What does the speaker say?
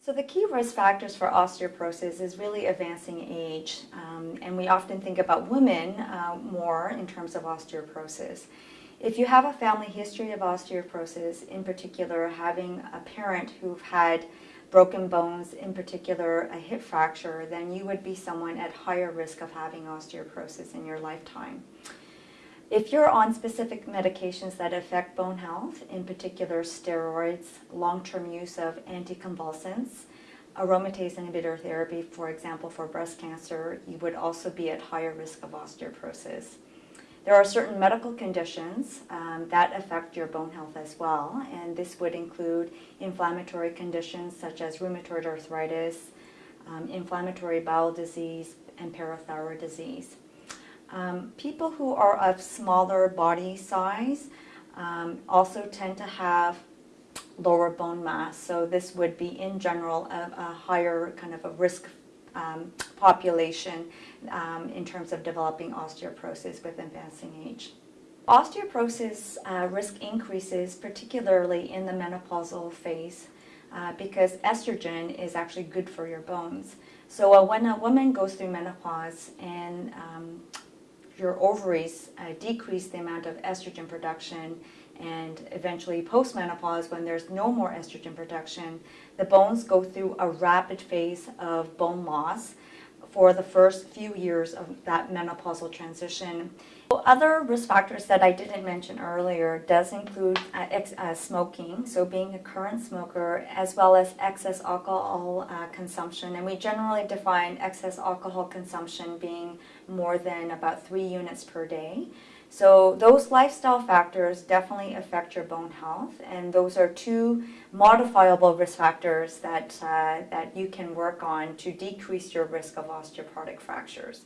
So the key risk factors for osteoporosis is really advancing age, um, and we often think about women uh, more in terms of osteoporosis. If you have a family history of osteoporosis, in particular having a parent who've had broken bones, in particular a hip fracture, then you would be someone at higher risk of having osteoporosis in your lifetime. If you're on specific medications that affect bone health, in particular steroids, long-term use of anticonvulsants, aromatase inhibitor therapy, for example, for breast cancer, you would also be at higher risk of osteoporosis. There are certain medical conditions um, that affect your bone health as well, and this would include inflammatory conditions such as rheumatoid arthritis, um, inflammatory bowel disease, and parathyroid disease. Um, people who are of smaller body size um, also tend to have lower bone mass. So this would be in general a, a higher kind of a risk um, population um, in terms of developing osteoporosis with advancing age. Osteoporosis uh, risk increases particularly in the menopausal phase uh, because estrogen is actually good for your bones. So uh, when a woman goes through menopause and um, your ovaries uh, decrease the amount of estrogen production and eventually postmenopause when there's no more estrogen production, the bones go through a rapid phase of bone loss for the first few years of that menopausal transition. Other risk factors that I didn't mention earlier does include uh, uh, smoking, so being a current smoker, as well as excess alcohol uh, consumption. And we generally define excess alcohol consumption being more than about three units per day. So those lifestyle factors definitely affect your bone health, and those are two modifiable risk factors that, uh, that you can work on to decrease your risk of osteoporotic fractures.